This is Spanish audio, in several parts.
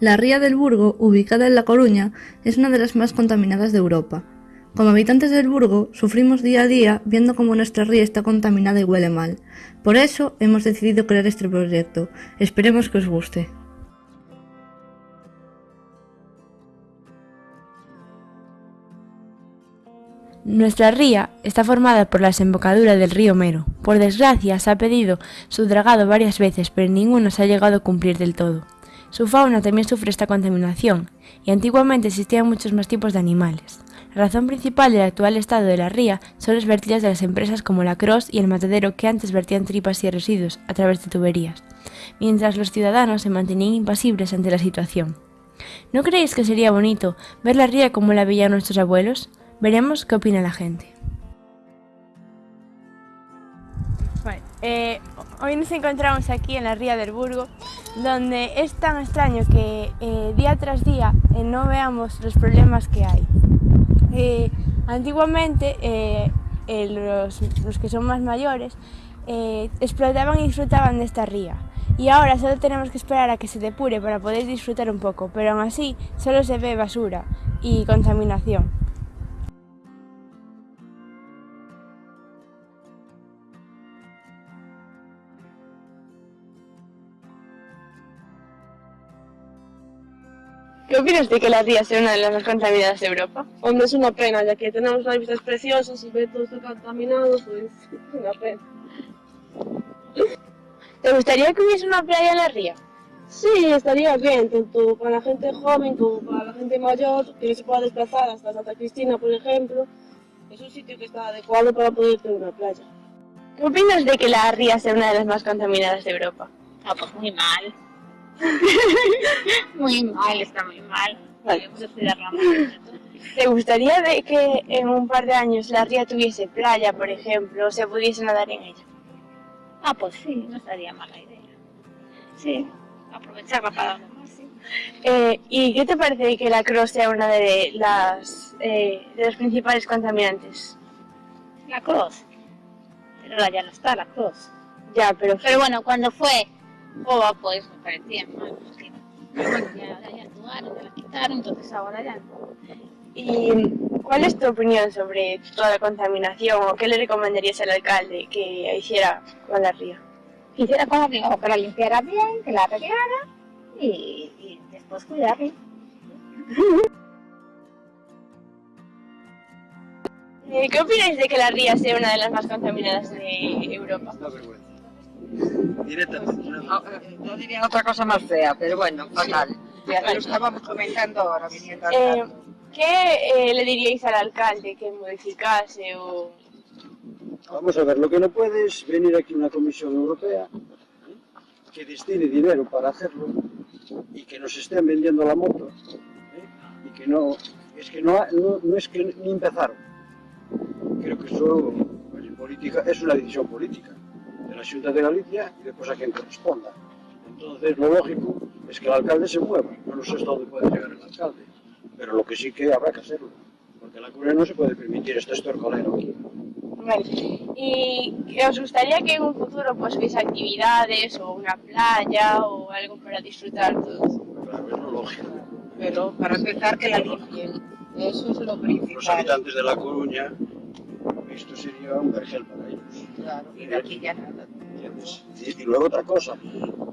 La ría del Burgo, ubicada en La Coruña, es una de las más contaminadas de Europa. Como habitantes del Burgo, sufrimos día a día viendo cómo nuestra ría está contaminada y huele mal. Por eso hemos decidido crear este proyecto. Esperemos que os guste. Nuestra ría está formada por la desembocadura del río Mero. Por desgracia, se ha pedido su dragado varias veces, pero ninguno se ha llegado a cumplir del todo. Su fauna también sufre esta contaminación, y antiguamente existían muchos más tipos de animales. La razón principal del actual estado de la ría son las vertidas de las empresas como la Cross y el Matadero que antes vertían tripas y residuos a través de tuberías, mientras los ciudadanos se mantenían impasibles ante la situación. ¿No creéis que sería bonito ver la ría como la veían nuestros abuelos? Veremos qué opina la gente. Eh, hoy nos encontramos aquí en la Ría del Burgo, donde es tan extraño que eh, día tras día eh, no veamos los problemas que hay. antiguamente los, los, que son más mayores explotaban y disfrutaban de esta ría y ahora solo tenemos que esperar a que se depure para poder disfrutar un poco, pero aún así solo se ve basura y contaminación. ¿Qué opinas de que la ría sea una de las más contaminadas de Europa? Hombre, es una pena, ya que tenemos unas vistas preciosas y ver todo esto contaminado, pues es una pena. ¿Te gustaría que hubiese una playa en la ría? Sí, estaría bien, tanto para la gente joven como para la gente mayor, que se pueda desplazar hasta Santa Cristina, por ejemplo. Es un sitio que está adecuado para poder tener una playa. ¿Qué opinas de que la ría sea una de las más contaminadas de Europa? Ah, pues muy mal. muy mal, está muy mal. ¿Te gustaría de que en un par de años la ría tuviese playa, por ejemplo, o se pudiese nadar en ella? Ah, pues sí, no estaría mala idea. Sí, aprovecharla para algo más, eh, ¿Y qué te parece que la Cross sea una de las eh, de los principales contaminantes? La Cross. Pero ahora ya no está la Cross. Ya, pero... Pero bueno, cuando fue o pues me parecía mal, porque bueno, ya, ya actuaron, ya la quitaron, entonces ahora ya no. ¿Y cuál es tu opinión sobre toda la contaminación o qué le recomendarías al alcalde que hiciera con la ría? Que hiciera con la ría, o que la limpiara bien, que la arreglara y, y después cuidarla. ¿Qué opináis de que la ría sea una de las más contaminadas de Europa? Directamente. No, no, diría otra cosa más fea, pero bueno, fatal. Ya lo estábamos comentando ahora viniendo eh, ¿Qué eh, le diríais al alcalde que modificase o...? Vamos a ver, lo que no puede es venir aquí una comisión europea que destine dinero para hacerlo y que nos estén vendiendo la moto ¿eh? y que no, es que no, no, no es que ni empezaron. Creo que eso pues, política, es una decisión política la Junta de Galicia y después a quien corresponda. Entonces, lo lógico es que el alcalde se mueva. Yo no sé hasta dónde puede llegar el alcalde, pero lo que sí que habrá que hacerlo, porque la Corea no se puede permitir este estorcolero aquí. Vale. ¿Y os gustaría que en un futuro pues hubiese actividades o una playa o algo para disfrutar todos? Claro, es lo lógico. Pero para empezar que la limpien, eso es lo principal. Los habitantes de La Coruña, esto sería un vergel para ellos. Claro, y de aquí ya nada. Y, luego otra cosa,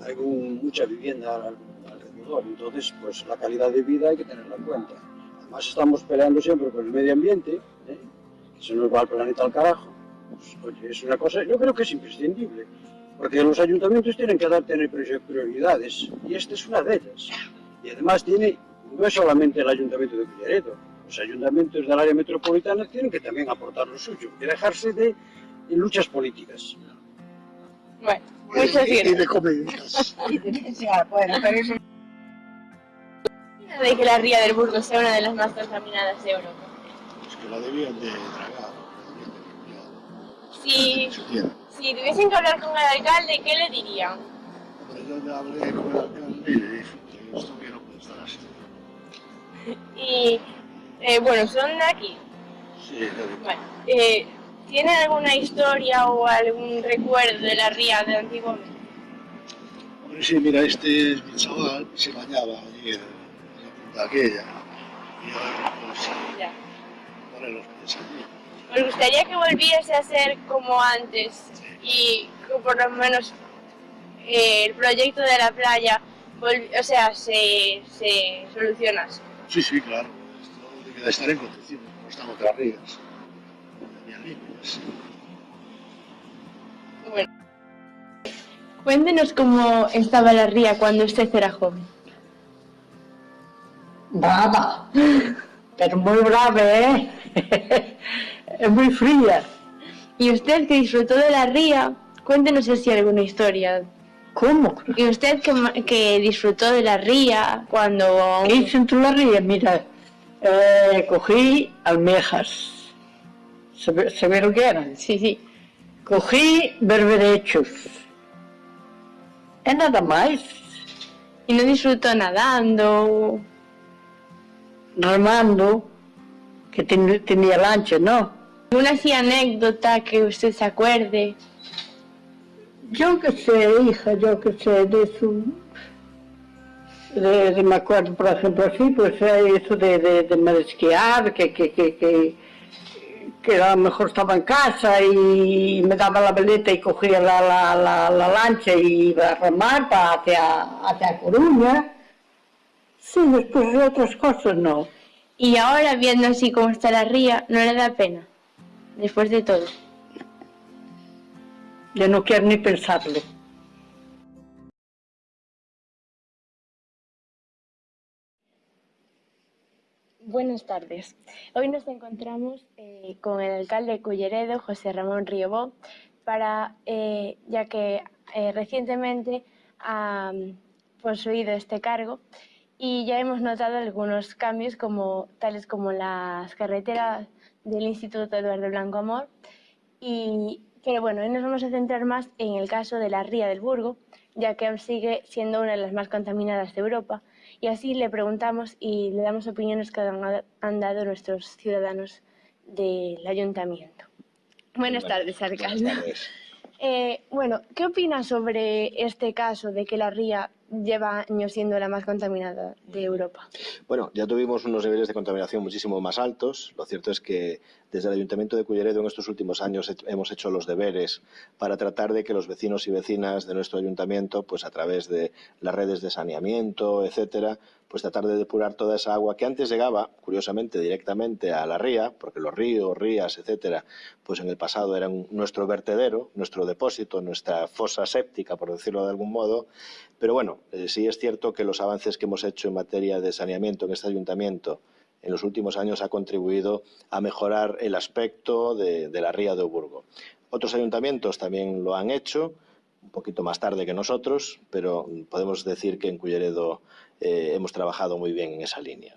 hay mucha vivienda alrededor, entonces pues la calidad de vida hay que tenerla en cuenta. Además estamos peleando siempre por el medio ambiente, ¿eh? que se nos va el planeta al carajo. Pues, oye, es una cosa, yo creo que es imprescindible, porque los ayuntamientos tienen que dar tener prioridades, y esta es una de ellas. Y además tiene, no es solamente el ayuntamiento de Pillaredo, los ayuntamientos del área metropolitana tienen que también aportar lo suyo y dejarse de luchas políticas. Bueno, muchas gracias. Y de comedias. bueno, pero eso... de que la ría del Burgo sea una de las más contaminadas de Europa? Es que la debían de tragar. Si, si tuviesen que hablar con el alcalde, ¿qué le dirían? Pues yo le hablé con el alcalde y le dije que esto que no puede estar así. Y, eh, bueno, son de aquí. Sí, de Bueno, eh, ¿Tiene alguna historia o algún recuerdo de la ría de? Pues sí, mira, este es mi chaval, se bañaba allí en, en la punta aquella. Y ahora, pues, Ya. los pies allí. ¿Os gustaría que volviese a ser como antes y que por lo menos eh, el proyecto de la playa, o sea, se, se solucionase? Sí, sí, claro. Esto debe de estar en condiciones, como están otras rías. Bueno. Cuéntenos cómo estaba la ría cuando usted era joven. Brava, pero muy brava, ¿eh? es muy fría. Y usted que disfrutó de la ría, cuéntenos así alguna historia. ¿Cómo? Y usted que, disfrutó de la ría cuando... ¿Qué hice en la ría? Mira, eh, cogí almejas. ¿Sabe, sabe lo que eran? Sí, sí. Cogí berberechos. É nada más. Y no disfrutó nadando. Remando, que ten- tenía lancha, ¿no? ¿Una así anécdota que usted se acuerde? Yo que sé, hija, yo que sé, de eso. De, de- me acuerdo, por ejemplo, así, pues eh, eso de, de, de marisquear, que, que, que, que, que a lo mejor estaba en casa y me daba la veleta y cogía la, la, la, la lancha y iba a remar para hacia, hacia Coruña. Sí, después de otras cosas no. Y ahora, viendo así cómo está la ría, no le da pena. Después de todo. Yo no quiero ni pensarlo. Buenas tardes. Hoy nos encontramos eh, con el alcalde de Culleredo, José Ramón Riobó, para, eh, ya que eh, recientemente ha mm, poseído este cargo y ya hemos notado algunos cambios como, tales como las carreteras del Instituto Eduardo Blanco Amor. Y, pero bueno, hoy nos vamos a centrar más en el caso de la ría del Burgo, ya que aún sigue siendo una de las más contaminadas de Europa. Y así le preguntamos y le damos opiniones que han, han dado nuestros ciudadanos del ayuntamiento. Buenas tardes, alcalde. Eh, bueno, ¿qué opina sobre este caso de que la ría lleva años siendo la más contaminada de Europa? Bueno, ya tuvimos unos niveles de contaminación muchísimo más altos. Lo cierto es que desde el Ayuntamiento de Culleredo en estos últimos años he- hemos hecho los deberes para tratar de que los vecinos y vecinas de nuestro ayuntamiento, pues a través de las redes de saneamiento, etcétera, pues tratar de depurar toda esa agua que antes llegaba, curiosamente, directamente a la ría, porque los ríos, rías, etcétera, pues en el pasado eran nuestro vertedero, nuestro depósito, nuestra fosa séptica, por decirlo de algún modo. Pero bueno, eh, sí es cierto que los avances que hemos hecho en materia de saneamiento en este ayuntamiento en los últimos años ha contribuido a mejorar el aspecto de, la ría de Oburgo. Otros ayuntamientos también lo han hecho, un poquito más tarde que nosotros, pero podemos decir que en Culleredo eh, hemos trabajado muy bien en esa línea.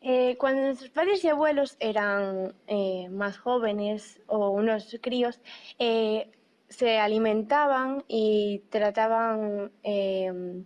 Eh, cuando nuestros padres y abuelos eran más jóvenes o unos críos, se alimentaban y trataban eh,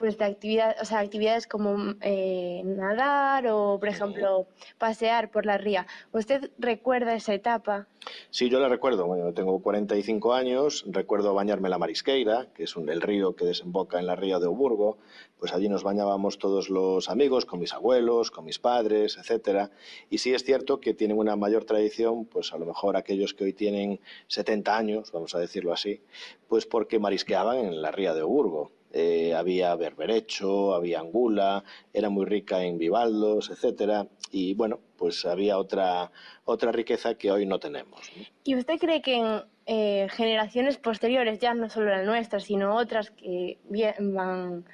pues de actividad, o sea, actividades como eh, nadar o, por ejemplo, pasear por la ría. ¿Usted recuerda esa etapa? Sí, yo la recuerdo. Bueno, yo tengo 45 años, recuerdo bañarme en la Marisqueira, que es un- el río que desemboca en la ría de Oburgo. Pues allí nos bañábamos todos los amigos, con mis abuelos, con mis padres, etcétera. Y sí es cierto que tienen una mayor tradición, pues a lo mejor aquellos que hoy tienen 70 años, vamos a decirlo así, pues porque marisqueaban en la ría de Oburgo. Eh, había berberecho, había angula, era muy rica en bivaldos, etcétera. Y bueno, pues había otra, otra riqueza que hoy no tenemos. ¿Y usted cree que en eh, generaciones posteriores, ya no solo la nuestra, sino otras que van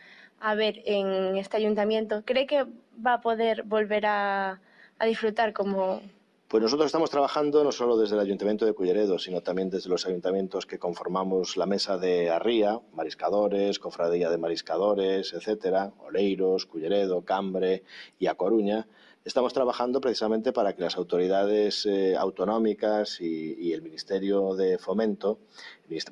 a ver en este ayuntamiento, cree que va a poder volver a disfrutar como... Pues nosotros estamos trabajando no solo desde el Ayuntamiento de Culleredo, sino también desde los ayuntamientos que conformamos la mesa de Arría, mariscadores, cofradía de mariscadores, etcétera, Oleiros, Culleredo, Cambre y A Coruña. Estamos trabajando precisamente para que las autoridades eh, autonómicas y, el Ministerio de Fomento,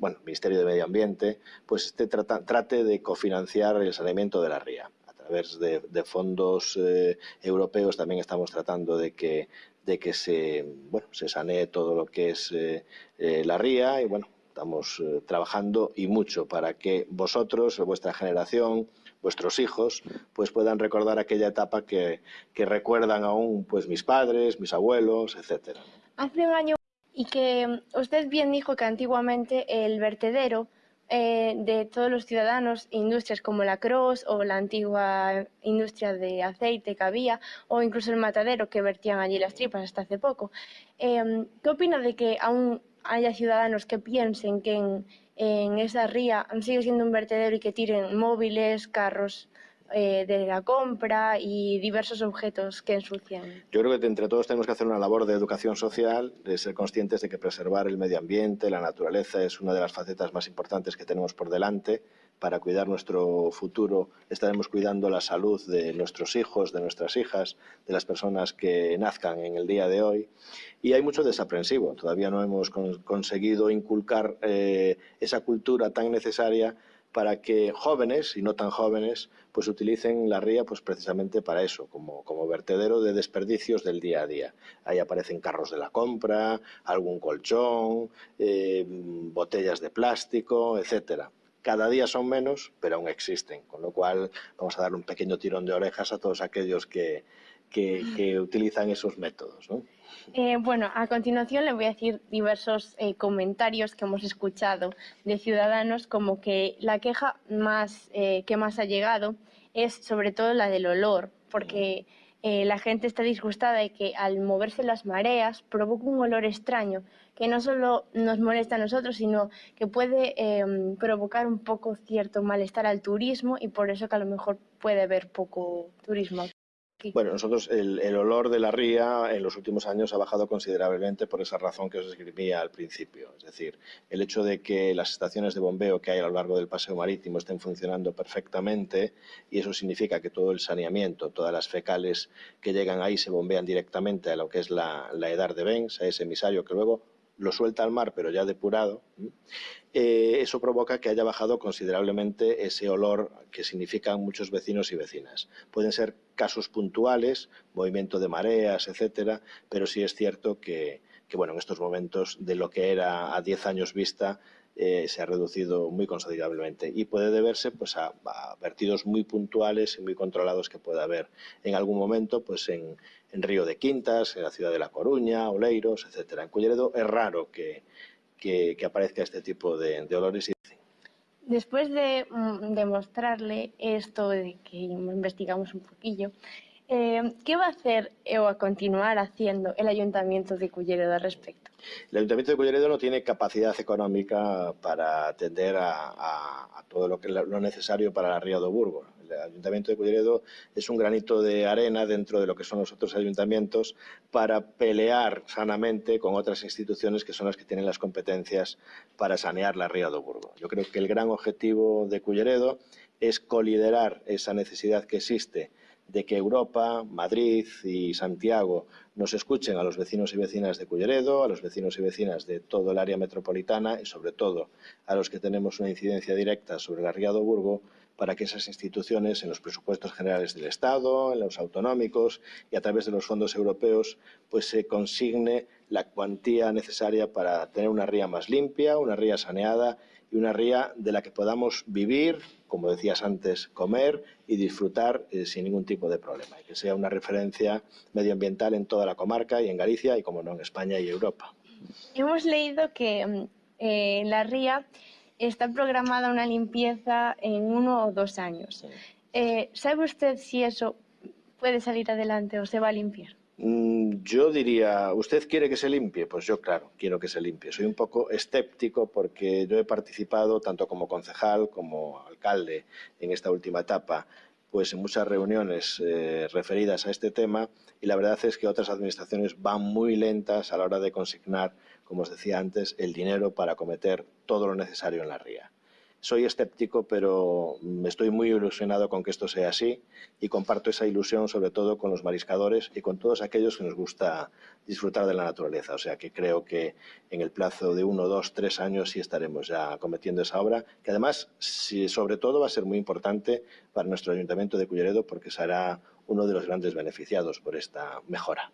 bueno, Ministerio de Medio Ambiente, pues trata- trate de cofinanciar el saneamiento de la ría. A través de, de fondos eh, europeos también estamos tratando de que de que se, bueno, se sanee todo lo que es eh, eh, la ría y bueno, Estamos eh, trabajando y mucho para que vosotros, vuestra generación, vuestros hijos, pues puedan recordar aquella etapa que, que recuerdan aún pues mis padres, mis abuelos, etcétera. Hace un año y que usted bien dijo que antiguamente el vertedero eh, de todos los ciudadanos, industrias como la Cross o la antigua industria de aceite que había, o incluso el matadero que vertían allí las tripas hasta hace poco. Eh, ¿Qué opina de que aún haya ciudadanos que piensen que en, en esa ría sigue siendo un vertedero y que tiren móviles, carros eh, de la compra y diversos objetos que ensucian. Yo creo que entre todos tenemos que hacer una labor de educación social, de ser conscientes de que preservar el medio ambiente, la naturaleza, es una de las facetas más importantes que tenemos por delante. Para cuidar nuestro futuro estaremos cuidando la salud de nuestros hijos, de nuestras hijas, de las personas que nazcan en el día de hoy. Y hay mucho desaprensivo. Todavía no hemos con conseguido inculcar eh, esa cultura tan necesaria para que jóvenes y no tan jóvenes pues utilicen la ría pues precisamente para eso, como, como vertedero de desperdicios del día a día. Ahí aparecen carros de la compra, algún colchón, eh, botellas de plástico, etcétera. Cada día son menos, pero aún existen, con lo cual vamos a dar un pequeño tirón de orejas a todos aquellos que, que, que utilizan esos métodos. ¿no? Eh, bueno, a continuación le voy a decir diversos eh, comentarios que hemos escuchado de ciudadanos, como que la queja más, eh, que más ha llegado es sobre todo la del olor, porque la gente está disgustada de que al moverse las mareas provoca un olor extraño que no solo nos molesta a nosotros, sino que puede em, provocar un poco cierto malestar al turismo y por eso que a lo mejor puede haber poco turismo. Bueno, nosotros el, el, olor de la ría en los últimos años ha bajado considerablemente por esa razón que os escribía al principio. Es decir, el hecho de que las estaciones de bombeo que hay a lo largo del paseo marítimo estén funcionando perfectamente y eso significa que todo el saneamiento, todas las fecales que llegan ahí se bombean directamente a lo que es la, la edar de Benz, a ese emisario que luego lo suelta al mar pero ya depurado, eh, eso provoca que haya bajado considerablemente ese olor que significan muchos vecinos y vecinas. Pueden ser casos puntuales, movimiento de mareas, etcétera, pero sí es cierto que, que bueno, en estos momentos de lo que era a 10 años vista eh, se ha reducido muy considerablemente y puede deberse pues, a, a, vertidos muy puntuales y muy controlados que pueda haber en algún momento pues, en, en Río de Quintas, en la ciudad de La Coruña, Oleiros, etcétera. En Culleredo es raro que, que, que aparezca este tipo de, de olores. Después de mm, demostrarle esto, de que investigamos un poquillo, eh, ¿qué va a hacer o a continuar haciendo el Ayuntamiento de Culleredo al respecto? El Ayuntamiento de Culleredo no tiene capacidad económica para atender a, a, a todo lo, que, lo necesario para la Ría do Burgo. El Ayuntamiento de Culleredo es un granito de arena dentro de lo que son los otros ayuntamientos para pelear sanamente con otras instituciones que son las que tienen las competencias para sanear la Ría do Burgo. Yo creo que el gran objetivo de Culleredo es coliderar esa necesidad que existe de que Europa, Madrid y Santiago nos escuchen a los vecinos y vecinas de Culleredo, a los vecinos y vecinas de todo el área metropolitana y sobre todo a los que tenemos una incidencia directa sobre la Ría do Burgo para que esas instituciones en los presupuestos generales del Estado, en los autonómicos y a través de los fondos europeos pues se consigne la cuantía necesaria para tener una ría más limpia, una ría saneada y una ría de la que podamos vivir, como decías antes, comer y disfrutar eh, sin ningún tipo de problema. Y que sea una referencia medioambiental en toda la comarca y en Galicia y, como no, en España y Europa. Hemos leído que mm, eh, la ría está programada una limpieza en uno o dos años. Sí. Eh, ¿Sabe usted si eso puede salir adelante o se va a limpiar? Mm, yo diría, ¿usted quiere que se limpie? Pues yo, claro, quiero que se limpie. Soy un poco escéptico porque yo he participado, tanto como concejal como alcalde en esta última etapa, pues en muchas reuniones eh, referidas a este tema y la verdad es que otras administraciones van muy lentas a la hora de consignar, como os decía antes, el dinero para acometer todo lo necesario en la ría. Soy escéptico, pero estoy muy ilusionado con que esto sea así y comparto esa ilusión sobre todo con los mariscadores y con todos aquellos que nos gusta disfrutar de la naturaleza. O sea que creo que en el plazo de uno, dos, tres años sí estaremos ya cometiendo esa obra, que además, sobre todo, va a ser muy importante para nuestro Ayuntamiento de Culleredo porque será uno de los grandes beneficiados por esta mejora.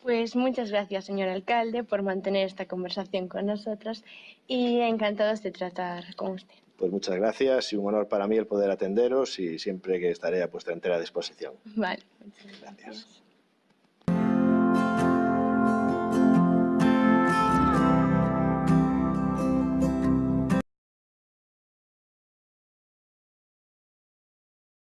Pues muchas gracias, señor alcalde, por mantener esta conversación con nosotros y encantados de tratar con usted. Pues muchas gracias y un honor para mí el poder atenderos y siempre que estaré a vuestra entera disposición. Vale, Gracias.